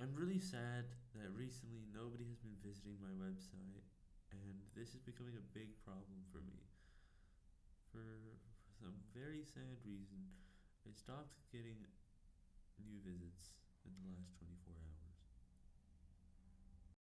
I'm really sad that recently nobody has been visiting my website, and this is becoming a big problem for me. For, for some very sad reason, I stopped getting new visits in the last 24 hours.